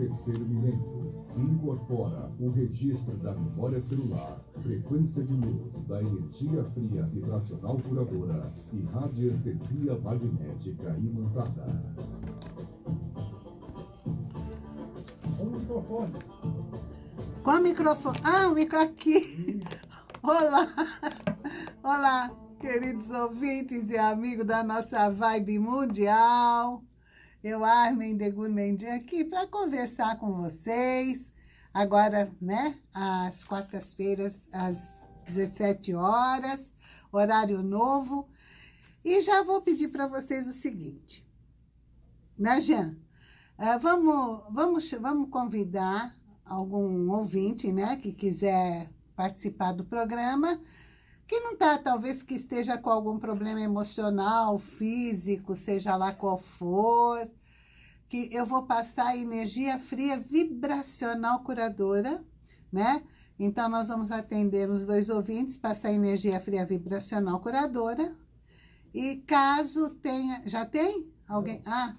terceiro milênio incorpora o registro da memória celular, frequência de luz da energia fria vibracional curadora e radiestesia magnética imantada. O microfone. Qual microfone? Ah, o micro aqui. Olá. Olá, queridos ouvintes e amigos da nossa vibe mundial. Eu, Armin de Gourmendi, aqui para conversar com vocês. Agora, né, às quartas-feiras, às 17 horas, horário novo. E já vou pedir para vocês o seguinte. Né, Jean? Uh, vamos, vamos, vamos convidar algum ouvinte, né, que quiser participar do programa, que não está, talvez que esteja com algum problema emocional, físico, seja lá qual for, que eu vou passar energia fria vibracional curadora, né? Então, nós vamos atender os dois ouvintes, passar energia fria vibracional curadora. E caso tenha... Já tem? Alguém? Ah,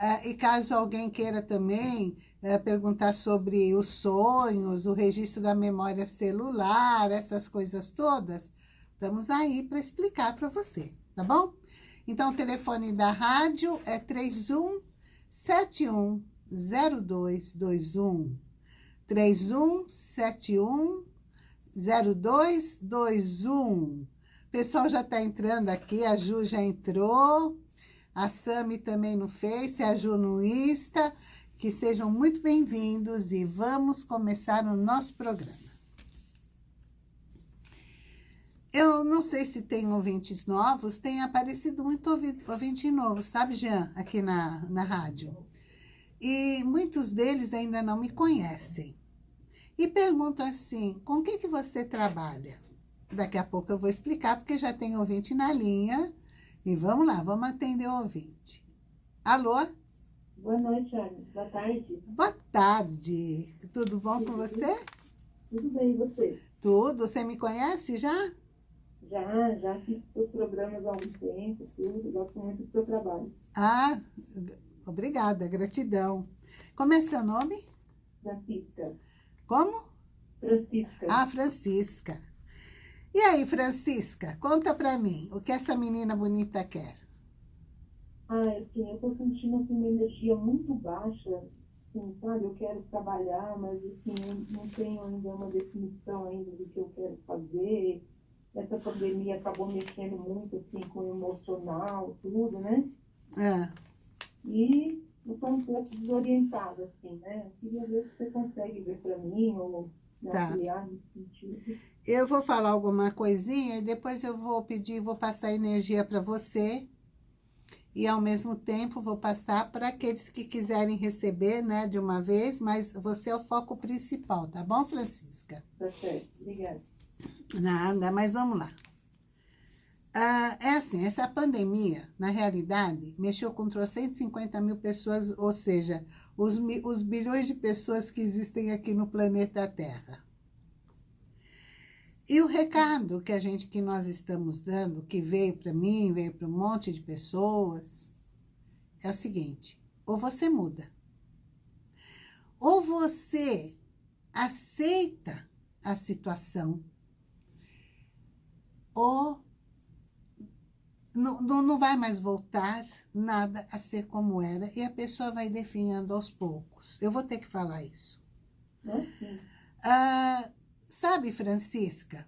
é, e caso alguém queira também é, perguntar sobre os sonhos, o registro da memória celular, essas coisas todas, estamos aí para explicar para você, tá bom? Então, o telefone da rádio é 31 710221. 3171 0221. O pessoal já está entrando aqui, a Ju já entrou, a Sami também no Face, a Ju no Insta. Que sejam muito bem-vindos e vamos começar o nosso programa. Eu não sei se tem ouvintes novos, tem aparecido muito ouvinte novo, sabe, Jean, aqui na, na rádio. E muitos deles ainda não me conhecem. E pergunto assim, com o que, que você trabalha? Daqui a pouco eu vou explicar, porque já tem ouvinte na linha. E vamos lá, vamos atender o ouvinte. Alô? Boa noite, Ana. Boa tarde. Boa tarde. Tudo bom Tudo com você? Tudo bem, e você? Tudo. Você me conhece já? Já, já fiz seus programas há um tempo, tudo. Gosto muito do seu trabalho. Ah, obrigada, gratidão. Como é seu nome? Francisca. Como? Francisca. Ah, Francisca. E aí, Francisca, conta pra mim, o que essa menina bonita quer? Ah, assim, eu tô sentindo assim, uma energia muito baixa, assim, sabe? Eu quero trabalhar, mas assim, eu não tenho ainda uma definição ainda do que eu quero fazer. Essa pandemia acabou mexendo muito assim com o emocional, tudo, né? É. E eu tô um pouco desorientada, assim, né? Eu queria ver se você consegue ver para mim ou me Tá. auxiliar nesse sentido. Eu vou falar alguma coisinha e depois eu vou pedir, vou passar energia para você. E ao mesmo tempo vou passar para aqueles que quiserem receber, né, de uma vez, mas você é o foco principal, tá bom, Francisca? Tá certo, obrigada. Nada, mas vamos lá. Ah, é assim, essa pandemia, na realidade, mexeu com 150 mil pessoas, ou seja, os, os bilhões de pessoas que existem aqui no planeta Terra. E o recado que a gente, que nós estamos dando, que veio para mim, veio para um monte de pessoas, é o seguinte, ou você muda, ou você aceita a situação, ou não, não, não vai mais voltar nada a ser como era, e a pessoa vai definhando aos poucos. Eu vou ter que falar isso. Ah, sabe, Francisca,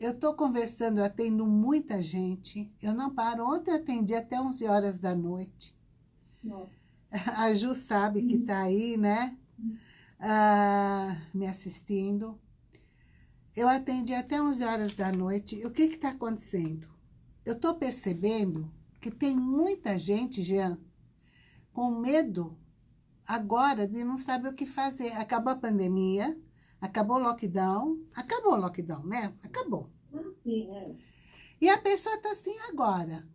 eu estou conversando, eu atendo muita gente, eu não paro. Ontem eu atendi até 11 horas da noite. Nossa. A Ju sabe que está aí, né? Ah, me assistindo. Eu atendi até 11 horas da noite. E o que está acontecendo? Eu estou percebendo que tem muita gente, Jean, com medo agora de não saber o que fazer. Acabou a pandemia, acabou o lockdown. Acabou o lockdown, né? Acabou. Sim, é. E a pessoa está assim agora.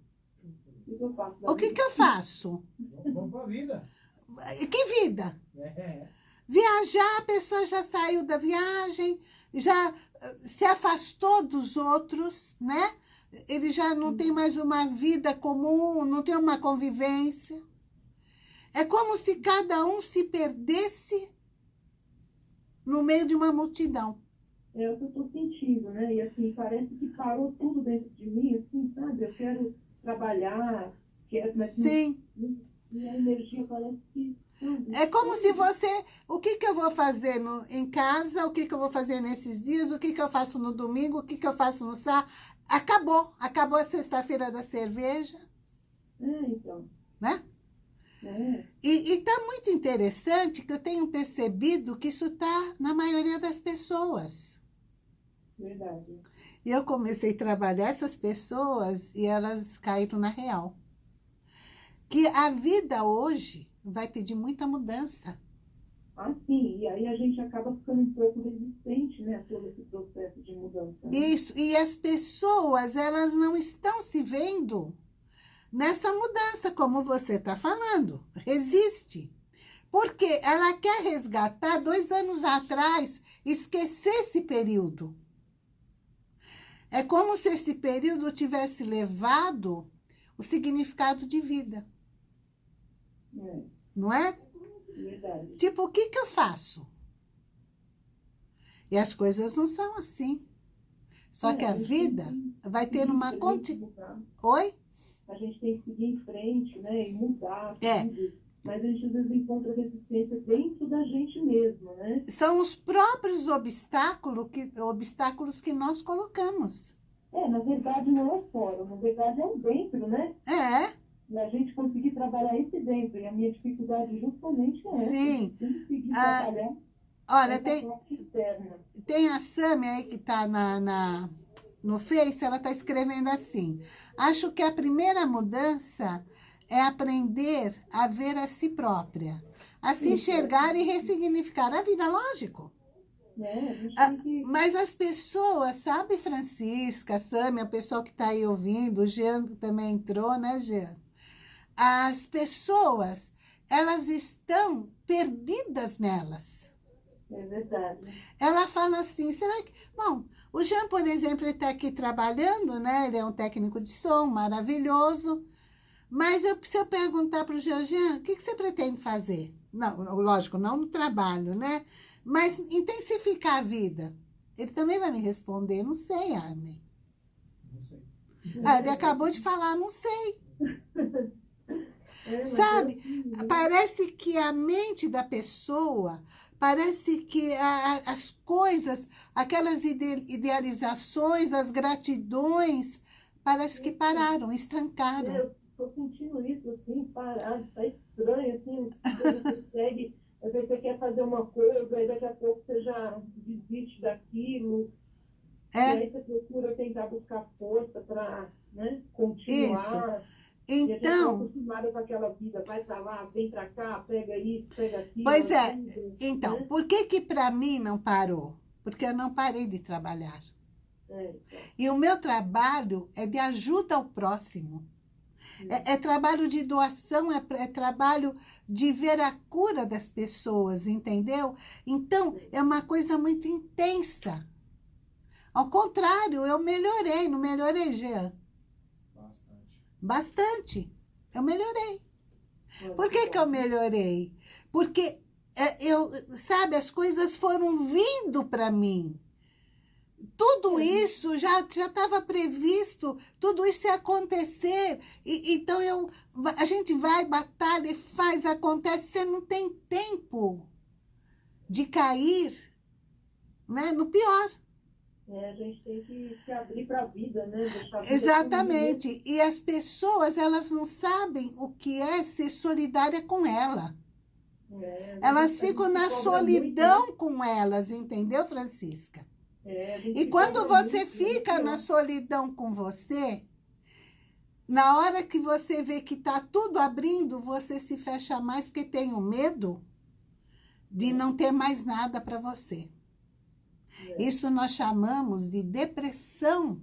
O que que, vida? que eu faço? Vamos pra vida. Que vida? É. Viajar, a pessoa já saiu da viagem, já eh, se afastou dos outros, né? Ele já não tem mais uma vida comum, não tem uma convivência. É como se cada um se perdesse no meio de uma multidão. É o que eu estou sentindo, né? E assim, parece que parou tudo dentro de mim, assim, sabe? Eu quero trabalhar, quero, mas Sim. e a energia parece que. É como se você... O que, que eu vou fazer no, em casa? O que, que eu vou fazer nesses dias? O que, que eu faço no domingo? O que, que eu faço no sábado? Acabou. Acabou a sexta-feira da cerveja, É, então. né? É, E está muito interessante que eu tenho percebido que isso está na maioria das pessoas. verdade. E eu comecei a trabalhar essas pessoas e elas caíram na real. Que a vida hoje vai pedir muita mudança. Ah, sim, e aí a gente acaba ficando um pouco resistente, né, a todo esse processo de mudança. né? Isso, e as pessoas, elas não estão se vendo nessa mudança, como você está falando. Resiste. Porque ela quer resgatar dois anos atrás, esquecer esse período. É como se esse período tivesse levado o significado de vida, É, não é? verdade. Tipo, o que, que eu faço? E as coisas não são assim. Só É, que a gente vida tem vai ter uma... Conti... mudar. Oi? A gente tem que seguir em frente, né, e mudar É. tudo. Mas a gente às vezes encontra resistência dentro da gente mesmo, né? São os próprios obstáculos que, obstáculos que nós colocamos. É, na verdade não é fora, na verdade é dentro, né? É, E a gente conseguir trabalhar esse dentro. E a minha dificuldade justamente é essa. Sim. Ah, olha, tem, tem a Sami aí que está na, na, no Face, ela está escrevendo assim. Acho que a primeira mudança é aprender a ver a si própria. A se Isso. enxergar e ressignificar a vida, lógico. Gente Ah, que... Mas as pessoas, sabe, Francisca, Sami, a pessoa que está aí ouvindo, o Jean também entrou, né, Jean? As pessoas, elas estão perdidas nelas. É verdade. Ela fala assim, será que... Bom, o Jean, por exemplo, ele está aqui trabalhando, né? Ele é um técnico de som maravilhoso. Mas eu, se eu perguntar para o Jean, Jean, o que, que você pretende fazer? Não, lógico, não no trabalho, né? Mas intensificar a vida. Ele também vai me responder, não sei, Armin. Não sei. Ah, ele acabou de falar, não sei. É, Sabe? é assim? Parece que a mente da pessoa, parece que a- as coisas, aquelas ide- idealizações, as gratidões, parece que pararam, estancaram. Eu tô sentindo isso, assim, parado, tá estranho, assim, você consegue, às vezes você quer fazer uma coisa, aí daqui a pouco você já desiste daquilo, e É, aí você procura tentar buscar força para né, continuar. E tá então, acostumada com aquela vida, vai pra lá, vem pra cá, pega isso, pega aquilo. Pois é, então, né? por que que para mim não parou? Porque eu não parei de trabalhar. É, então, E o meu trabalho é de ajuda ao próximo. É, é trabalho de doação, é, é trabalho de ver a cura das pessoas, entendeu? Então, é uma coisa muito intensa. Ao contrário, eu melhorei, não melhorei, Jean? Bastante. Eu melhorei. é, Por que que eu melhorei? Porque, é, eu, sabe, as coisas foram vindo para mim. Tudo isso já já estava previsto, tudo isso ia acontecer. E, então, eu, a gente vai, batalha e faz, acontece, você não tem tempo de cair né, no pior. É, a gente tem que se abrir para a vida, né? A vida Exatamente. E as pessoas, elas não sabem o que é ser solidária com ela. É, Elas ficam na cobra solidão com elas, entendeu, Francisca? muito, né? É, E quando você muito, fica né? na solidão com você, na hora que você vê que está tudo abrindo, você se fecha mais porque tem o medo de não ter mais nada para você. É. Isso nós chamamos de depressão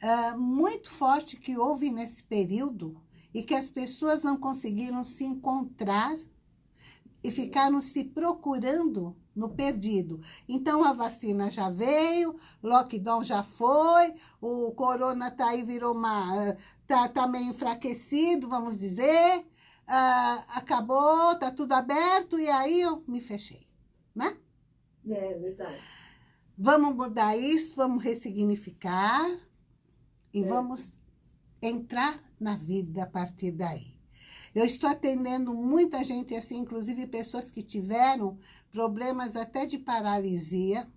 ah, muito forte que houve nesse período e que as pessoas não conseguiram se encontrar e ficaram se procurando no perdido. Então, a vacina já veio, lockdown já foi, o corona tá aí, virou uma... tá, tá meio enfraquecido, vamos dizer. ah, acabou, tá tudo aberto, e aí eu me fechei, né? É verdade. Vamos mudar isso, vamos ressignificar e É. vamos entrar na vida a partir daí. Eu estou atendendo muita gente assim, inclusive pessoas que tiveram problemas até de paralisia,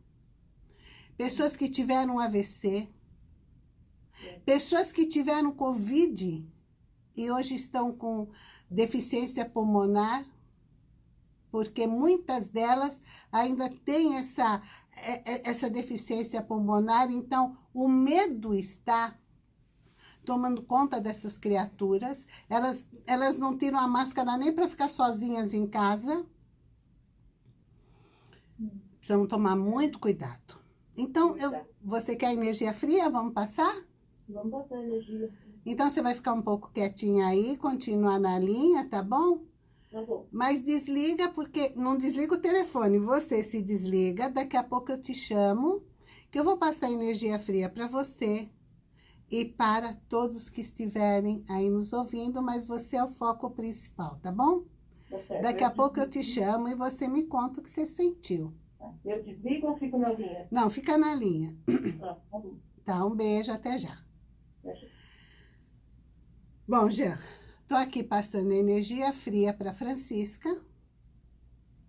pessoas que tiveram AVC, pessoas que tiveram Covid e hoje estão com deficiência pulmonar, porque muitas delas ainda têm essa, essa deficiência pulmonar, então o medo está tomando conta dessas criaturas, elas, elas não tiram a máscara nem para ficar sozinhas em casa. Precisamos tomar muito cuidado. Então, eu, você quer energia fria? Vamos passar? Vamos passar energia. Então, você vai ficar um pouco quietinha aí, continuar na linha, tá bom? Tá bom. Mas desliga, porque não desliga o telefone, você se desliga, daqui a pouco eu te chamo, que eu vou passar energia fria para você e para todos que estiverem aí nos ouvindo, mas você é o foco principal, tá bom? Tá. Daqui a pouco eu te chamo e você me conta o que você sentiu. Eu desligo ou fico na linha? Não, fica na linha. Ah, tá bom. Tá, um beijo, até já. Até já. Bom, Jean, tô aqui passando energia fria para Francisca,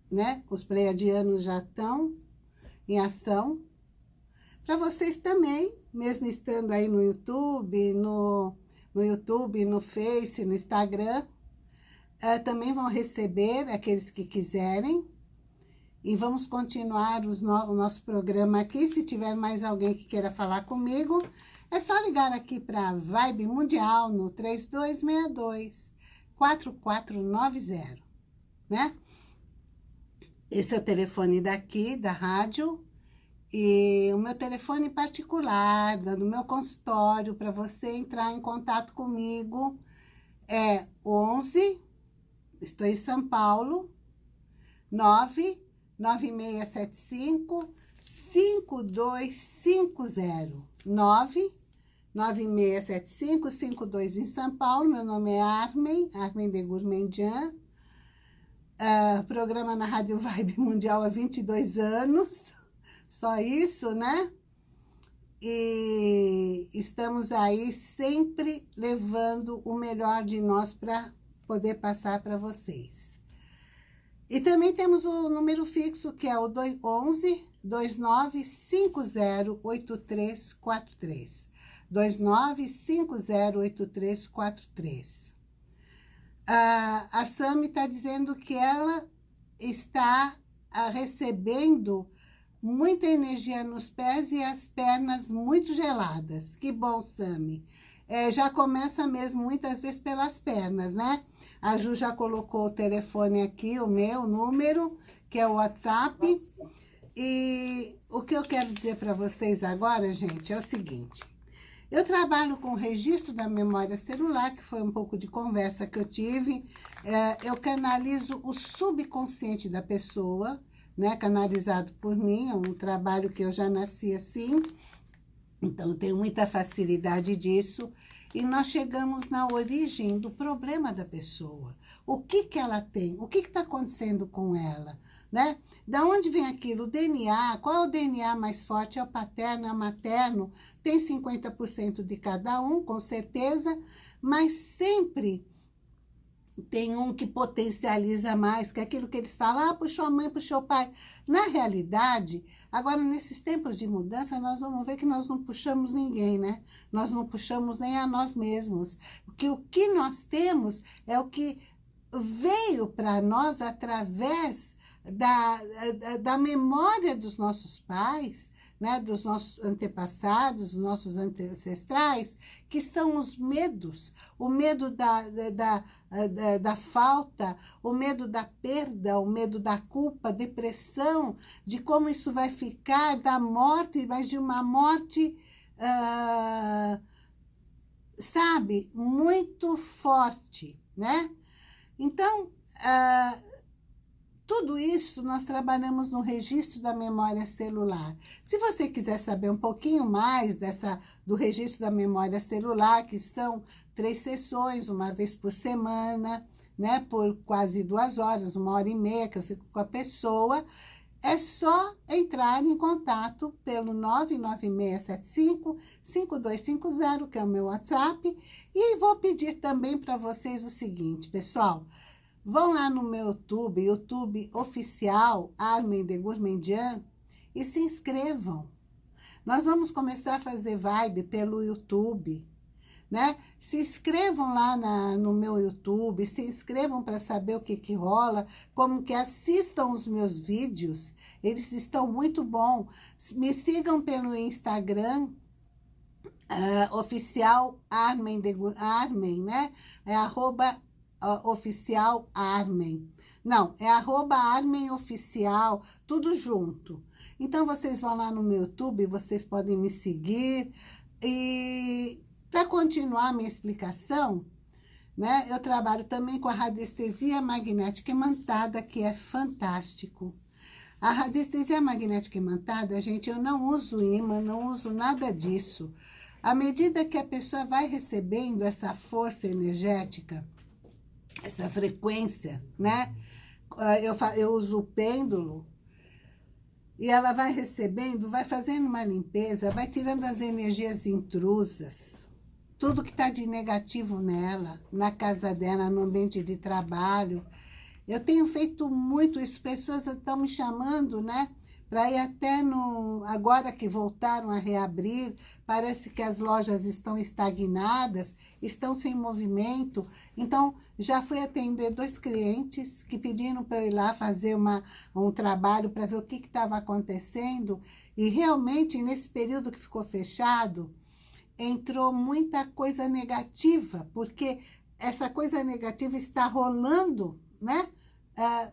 né? Os pleiadianos já estão em ação. Para vocês também, mesmo estando aí no YouTube, no, no YouTube, no Face, no Instagram, eh, também vão receber aqueles que quiserem. E vamos continuar no- o nosso programa aqui. Se tiver mais alguém que queira falar comigo, é só ligar aqui para Vibe Mundial no 3262 4490, né? Esse é o telefone daqui, da rádio, e o meu telefone particular, do meu consultório, para você entrar em contato comigo, é 11, estou em São Paulo, 9 9675 5250 9 9675-52 em São Paulo. Meu nome é Armen, Armen de Gourmandian. Ah, programa na Rádio Vibe Mundial há 22 anos. Só isso, né? E estamos aí sempre levando o melhor de nós para poder passar para vocês. E também temos o número fixo, que é o 11 2950 8343. 29508343. A, a Sami está dizendo que ela está ah, recebendo muita energia nos pés e as pernas muito geladas. Que bom, Sami. É, já começa mesmo muitas vezes pelas pernas, né? A Ju já colocou o telefone aqui, o meu número, que é o WhatsApp. E o que eu quero dizer para vocês agora, gente, é o seguinte. Eu trabalho com registro da memória celular, que foi um pouco de conversa que eu tive. É, eu canalizo o subconsciente da pessoa, né? Canalizado por mim, é um trabalho que eu já nasci assim. Então, eu tenho muita facilidade disso. E nós chegamos na origem do problema da pessoa. O que que ela tem? O que está acontecendo com ela? Né? Da onde vem aquilo? O DNA, qual é o DNA mais forte? É o paterno, é o materno? Tem 50% de cada um, com certeza, mas sempre tem um que potencializa mais, que é aquilo que eles falam, ah, puxou a mãe, puxou o pai. Na realidade, agora nesses tempos de mudança, nós vamos ver que nós não puxamos ninguém, né? Nós não puxamos nem a nós mesmos. Porque o que nós temos é o que veio para nós através da, da, memória dos nossos pais, né, dos nossos antepassados, dos nossos ancestrais, que são os medos, o medo da, da, da, da, falta, o medo da perda, o medo da culpa, depressão, de como isso vai ficar, da morte, mas de uma morte, ah, sabe, muito forte, né? Então, ah, tudo isso nós trabalhamos no registro da memória celular. Se você quiser saber um pouquinho mais dessa, do registro da memória celular, que são três sessões, uma vez por semana, né, por quase duas horas, uma hora e meia que eu fico com a pessoa, é só entrar em contato pelo 99675-5250, que é o meu WhatsApp. E vou pedir também para vocês o seguinte, pessoal. Vão lá no meu YouTube, YouTube oficial Armin de Gourmandian, e se inscrevam. Nós vamos começar a fazer vibe pelo YouTube, né? Se inscrevam lá na, no meu YouTube, se inscrevam para saber o que que rola, como que assistam os meus vídeos, eles estão muito bons. Me sigam pelo Instagram, uh, oficial Armen, de, Armen, né? É arroba uh, oficial Armen. Não, é arroba Armen Oficial, tudo junto. Então, vocês vão lá no meu YouTube, vocês podem me seguir e para continuar minha explicação, né, eu trabalho também com a radiestesia magnética imantada, que é fantástico. A radiestesia magnética imantada, gente, eu não uso imã, não uso nada disso. À medida que a pessoa vai recebendo essa força energética, essa frequência, né? Eu, eu uso o pêndulo, e ela vai recebendo, vai fazendo uma limpeza, vai tirando as energias intrusas, tudo que está de negativo nela, na casa dela, no ambiente de trabalho. Eu tenho feito muito isso, pessoas estão me chamando, né? Para ir até no... Agora que voltaram a reabrir, parece que as lojas estão estagnadas, estão sem movimento. Então, já fui atender dois clientes que pediram para eu ir lá fazer uma, um trabalho para ver o que estava acontecendo. E realmente, nesse período que ficou fechado, entrou muita coisa negativa, porque essa coisa negativa está rolando, né? É,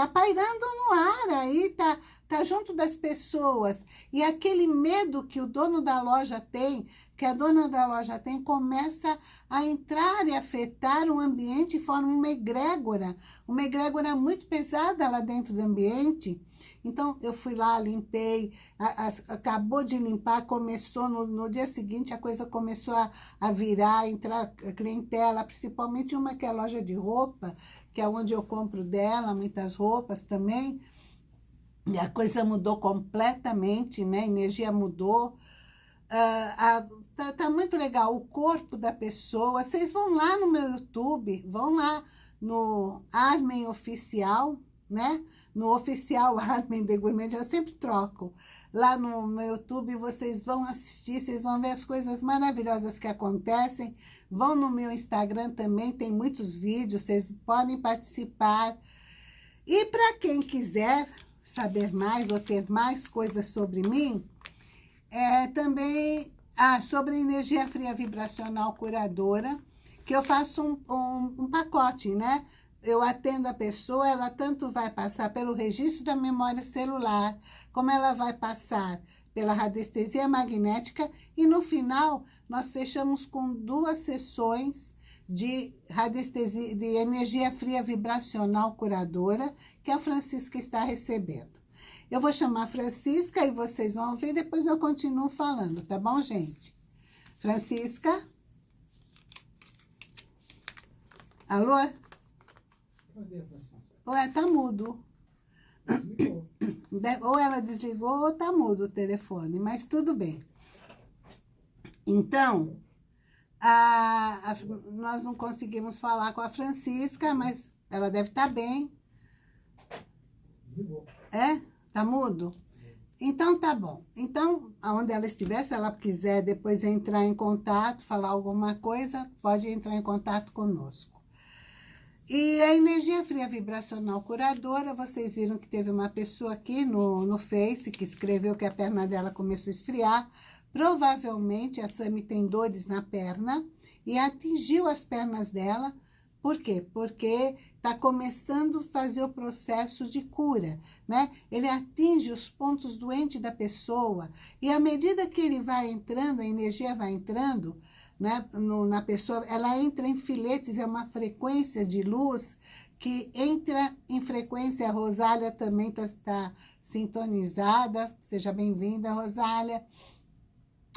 tá pairando no ar aí, tá, tá junto das pessoas. E aquele medo que o dono da loja tem, que a dona da loja tem, começa a entrar e afetar o ambiente e forma uma egrégora, uma egrégora muito pesada lá dentro do ambiente. Então, eu fui lá, limpei, a, a, acabou de limpar, começou, no, no, dia seguinte, a coisa começou a, a virar, entrar clientela, principalmente uma que é loja de roupa, que é onde eu compro dela, muitas roupas também, e a coisa mudou completamente, né? A energia mudou. Uh, a, tá, tá muito legal, o corpo da pessoa. Vocês vão lá no meu YouTube, vão lá no Armen Oficial, né? No oficial Armen de Gourmet, eu sempre troco. Lá no meu YouTube vocês vão assistir, vocês vão ver as coisas maravilhosas que acontecem. Vão no meu Instagram também, tem muitos vídeos, vocês podem participar. E para quem quiser saber mais ou ter mais coisas sobre mim, é também ah, sobre energia fria vibracional curadora, que eu faço um, um, um pacote, né? Eu atendo a pessoa, ela tanto vai passar pelo registro da memória celular, como ela vai passar pela radiestesia magnética e no final nós fechamos com duas sessões de radiestesia, de energia fria vibracional curadora que a Francisca está recebendo. Eu vou chamar a Francisca e vocês vão ver, depois eu continuo falando, tá bom, gente? Francisca? Alô? Francisca? Ué, tá mudo. Desligou. Ou ela desligou ou tá mudo o telefone, mas tudo bem. Então, a, a, nós não conseguimos falar com a Francisca, mas ela deve estar tá bem. Desligou. É? Tá mudo? Então, tá bom. Então, aonde ela estiver, se ela quiser depois entrar em contato, falar alguma coisa, pode entrar em contato conosco. E a energia fria vibracional curadora, vocês viram que teve uma pessoa aqui no, no Face que escreveu que a perna dela começou a esfriar. Provavelmente a Sami tem dores na perna e atingiu as pernas dela. Por quê? Porque está começando a fazer o processo de cura, né? Ele atinge os pontos doentes da pessoa e à medida que ele vai entrando, a energia vai entrando, né, no, na pessoa, ela entra em filetes, é uma frequência de luz que entra em frequência. A Rosália também está tá sintonizada. Seja bem-vinda, Rosália.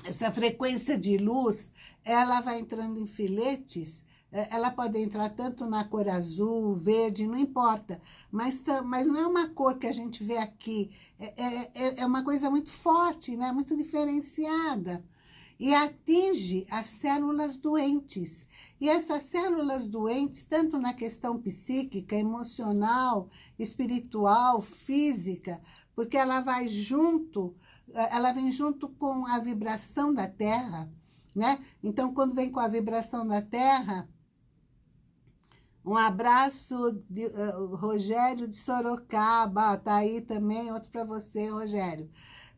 Essa frequência de luz, ela vai entrando em filetes é, ela pode entrar tanto na cor azul, verde, não importa. Mas, mas não é uma cor que a gente vê aqui. É, é, é, é uma coisa muito forte, né? muito diferenciada. E atinge as células doentes. E essas células doentes, tanto na questão psíquica, emocional, espiritual, física, porque ela vai junto, ela vem junto com a vibração da Terra, né? Então, quando vem com a vibração da Terra, um abraço, de, uh, Rogério de Sorocaba, tá aí também, outro para você, Rogério.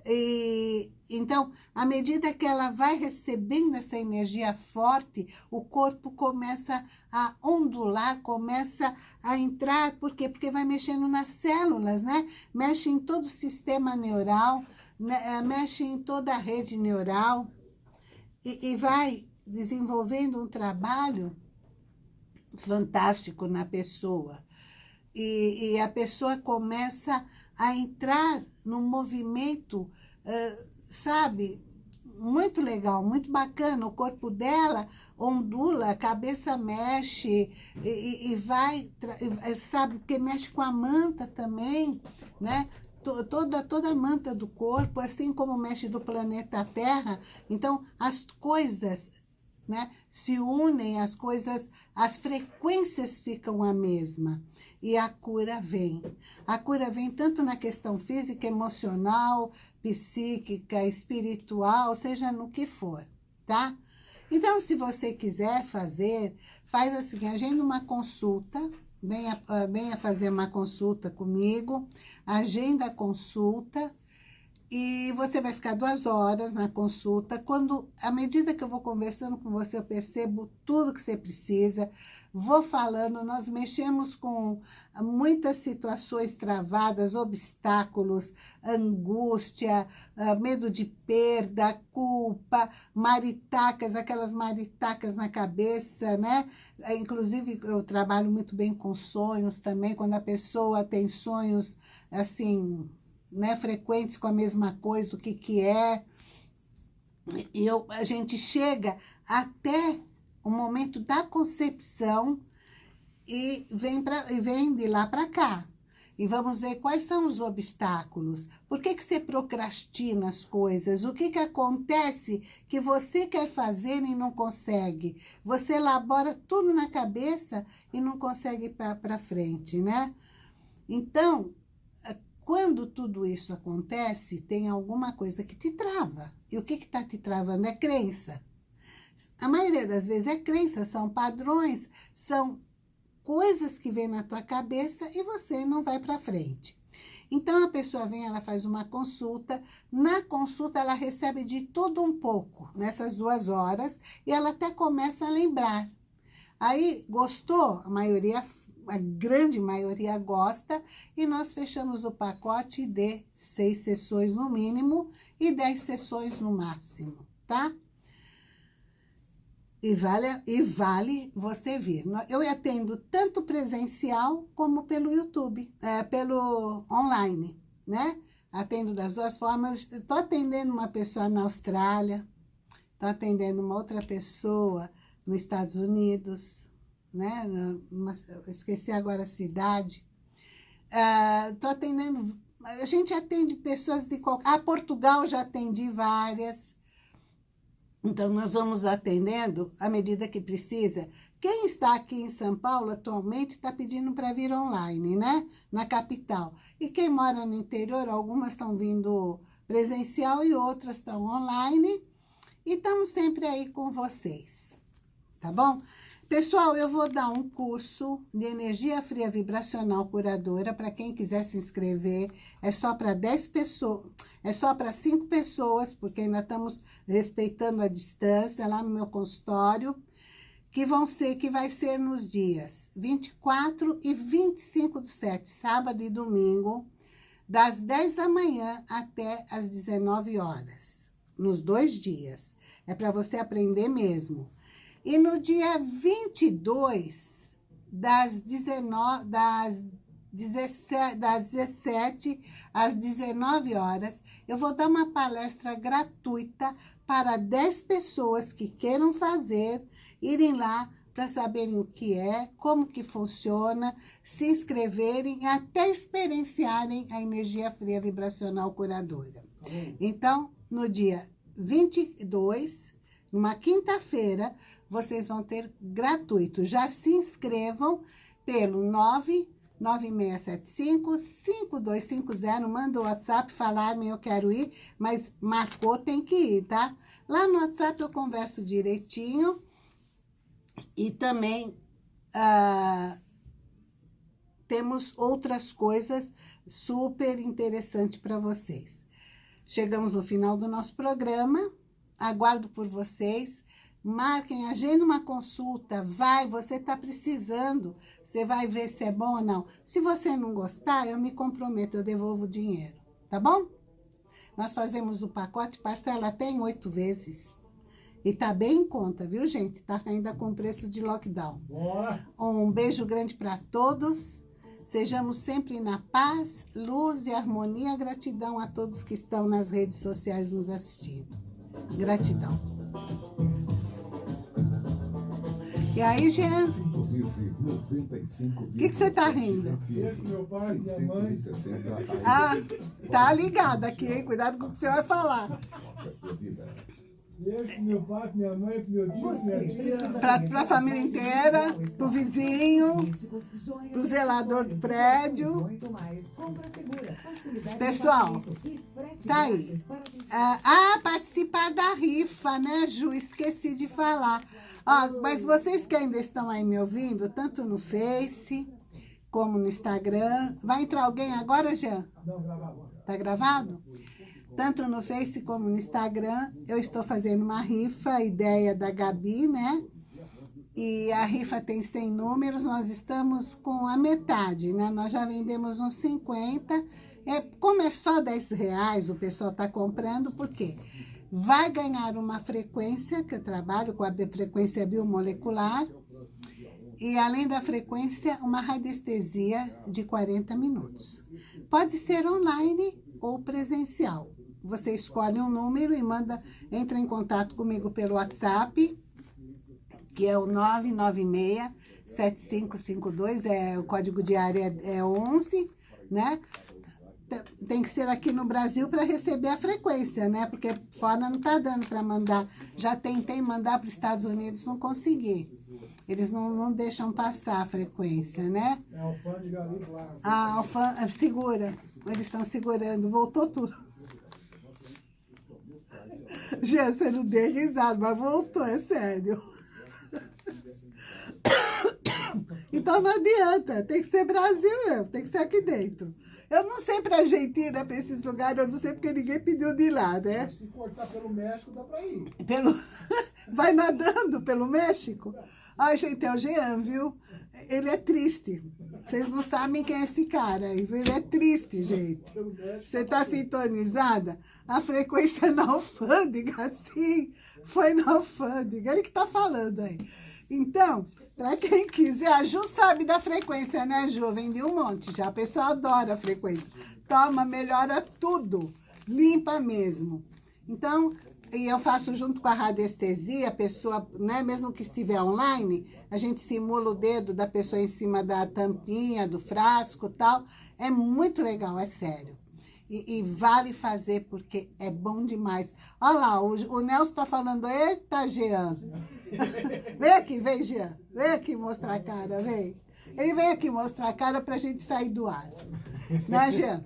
E, então, à medida que ela vai recebendo essa energia forte, o corpo começa a ondular, começa a entrar, por quê? Porque vai mexendo nas células, né? Mexe em todo o sistema neural, né? mexe em toda a rede neural e, e vai desenvolvendo um trabalho fantástico na pessoa. E, e a pessoa começa a entrar num movimento, sabe, muito legal, muito bacana. O corpo dela ondula, a cabeça mexe e, e vai, sabe, porque mexe com a manta também, né? Toda, toda a manta do corpo, assim como mexe do planeta Terra. Então, as coisas né? Se unem as coisas, as frequências ficam a mesma e a cura vem. A cura vem tanto na questão física, emocional, psíquica, espiritual, seja no que for, tá? Então, se você quiser fazer, faz assim, agenda uma consulta, venha, venha fazer uma consulta comigo, agenda a consulta, e você vai ficar duas horas na consulta. Quando, à medida que eu vou conversando com você, eu percebo tudo que você precisa. Vou falando, nós mexemos com muitas situações travadas, obstáculos, angústia, ah, medo de perda, culpa, maritacas, aquelas maritacas na cabeça, né? Inclusive, eu trabalho muito bem com sonhos também, quando a pessoa tem sonhos, assim, né, frequentes com a mesma coisa, o que, que é. Eu, a gente chega até o momento da concepção e vem, pra, e vem de lá para cá. E vamos ver quais são os obstáculos. Por que, que você procrastina as coisas? O que, que acontece que você quer fazer e não consegue? Você elabora tudo na cabeça e não consegue ir para frente, né? Então, quando tudo isso acontece, tem alguma coisa que te trava. E o que está te travando? É crença. A maioria das vezes é crença, são padrões, são coisas que vêm na tua cabeça e você não vai para frente. Então, a pessoa vem, ela faz uma consulta. Na consulta, ela recebe de tudo um pouco, nessas duas horas, e ela até começa a lembrar. Aí, gostou? A maioria a grande maioria gosta, e nós fechamos o pacote de seis sessões no mínimo e dez sessões no máximo, tá? E vale, e vale você vir. Eu atendo tanto presencial como pelo YouTube, é, pelo online, né? Atendo das duas formas. Estou atendendo uma pessoa na Austrália, estou atendendo uma outra pessoa nos Estados Unidos, né? Esqueci agora a cidade. Estou uh, atendendo, a gente atende pessoas de qualquer... Ah, Portugal já atendi várias. Então, nós vamos atendendo à medida que precisa. Quem está aqui em São Paulo atualmente está pedindo para vir online, né? Na capital. E quem mora no interior, algumas estão vindo presencial e outras estão online. E estamos sempre aí com vocês, tá bom? Pessoal, eu vou dar um curso de energia fria vibracional curadora para quem quiser se inscrever. É só para 10 pessoas, é só para 5 pessoas, porque ainda estamos respeitando a distância lá no meu consultório, que vão ser, que vai ser nos dias 24 e 25 do 7, sábado e domingo, das 10 da manhã até as 19 horas, nos dois dias. É para você aprender mesmo. E no dia 22, das, 19, das, 17, das 17 às 19 horas, eu vou dar uma palestra gratuita para 10 pessoas que queiram fazer, irem lá para saberem o que é, como que funciona, se inscreverem e até experienciarem a energia fria vibracional curadora. Então, no dia 22, numa quinta-feira, vocês vão ter gratuito. Já se inscrevam pelo 99675-5250, manda o WhatsApp, falar-me, eu quero ir, mas marcou, tem que ir, tá? Lá no WhatsApp eu converso direitinho e também ah, temos outras coisas super interessantes para vocês. Chegamos no final do nosso programa, aguardo por vocês. Marquem, agenda uma consulta, vai, você está precisando, você vai ver se é bom ou não. Se você não gostar, eu me comprometo, eu devolvo o dinheiro, tá bom? Nós fazemos o pacote, parcela tem oito vezes. E tá bem em conta, viu, gente? Tá ainda com preço de lockdown. Bora! Um beijo grande para todos. Sejamos sempre na paz, luz e harmonia. Gratidão a todos que estão nas redes sociais nos assistindo. Gratidão. E aí, Jean? O Que que você tá rindo? Ah, tá ligado aqui, hein? Cuidado com o que você vai falar. Pra, pra família inteira, pro vizinho, pro zelador do prédio. Pessoal, tá aí. Ah, ah, participar da rifa, né, Ju? Esqueci de falar. Ó, mas vocês que ainda estão aí me ouvindo, tanto no Face como no Instagram. Vai entrar alguém agora, Jean? Não, gravava. Tá gravado? Tanto no Face como no Instagram, eu estou fazendo uma rifa, ideia da Gabi, né? E a rifa tem 100 números, nós estamos com a metade, né? Nós já vendemos uns 50. É, como é só 10 reais, o pessoal está comprando, por quê? Vai ganhar uma frequência, que eu trabalho com a frequência biomolecular, e além da frequência, uma radiestesia de 40 minutos. Pode ser online ou presencial. Você escolhe um número e manda, entra em contato comigo pelo WhatsApp, que é o 996-7552, é, o código de área é 11, né? Tem que ser aqui no Brasil para receber a frequência, né? Porque fora não tá dando para mandar. Já tentei mandar para os Estados Unidos, não consegui. Eles não, não deixam passar a frequência, né? É alfândega ali lado. A alfã... segura. Eles estão segurando. Voltou tudo. Já você não deu risada, mas voltou, é sério. Então não adianta, tem que ser Brasil mesmo, tem que ser aqui dentro. Eu não sei pra Argentina, pra esses lugares, eu não sei porque ninguém pediu de ir lá, né? Se cortar pelo México, dá pra ir. Pelo... Vai nadando pelo México? Ai, gente, é o Jean, viu? Ele é triste. Vocês não sabem quem é esse cara. Ele é triste, gente. Você tá sintonizada? A frequência na alfândega, sim. Foi na alfândega. Ele que tá falando aí. Então, para quem quiser, a Ju sabe da frequência, né, Ju? Vendi um monte já. A pessoa adora a frequência. Toma, melhora tudo. Limpa mesmo. Então, e eu faço junto com a radiestesia, a pessoa, né, mesmo que estiver online, a gente simula o dedo da pessoa em cima da tampinha, do frasco tal. É muito legal, é sério. E, e vale fazer porque é bom demais. Olha lá, o, o Nelson está falando, eita, Jean. vem aqui, vem, Jean. Vem aqui mostrar a cara, vem. Ele vem aqui mostrar a cara para a gente sair do ar. Né, Jean?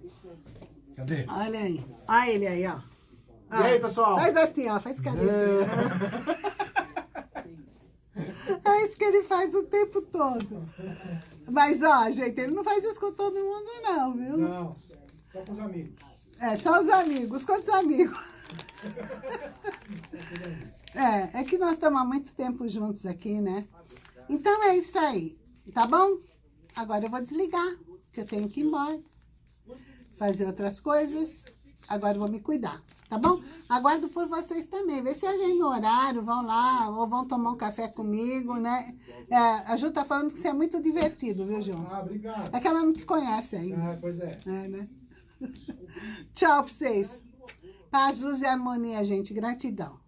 Cadê? Olha aí. Olha ele aí, ó. E aí, pessoal? Faz assim, ó. Faz carinho. É isso que ele faz o tempo todo. Mas, ó, gente, ele não faz isso com todo mundo, não, viu? Não, só com os amigos. É, só os amigos. Quantos amigos? É, é que nós estamos há muito tempo juntos aqui, né? Então é isso aí, tá bom? Agora eu vou desligar, que eu tenho que ir embora. Fazer outras coisas. Agora eu vou me cuidar, tá bom? Aguardo por vocês também. Vê se agenda um horário, vão lá, ou vão tomar um café comigo, né? É, a Ju tá falando que você é muito divertido, viu, Ju? Ah, obrigado. É que ela não te conhece ainda. Ah, pois é. É, né? Tchau pra vocês. Paz, luz e harmonia, gente. Gratidão.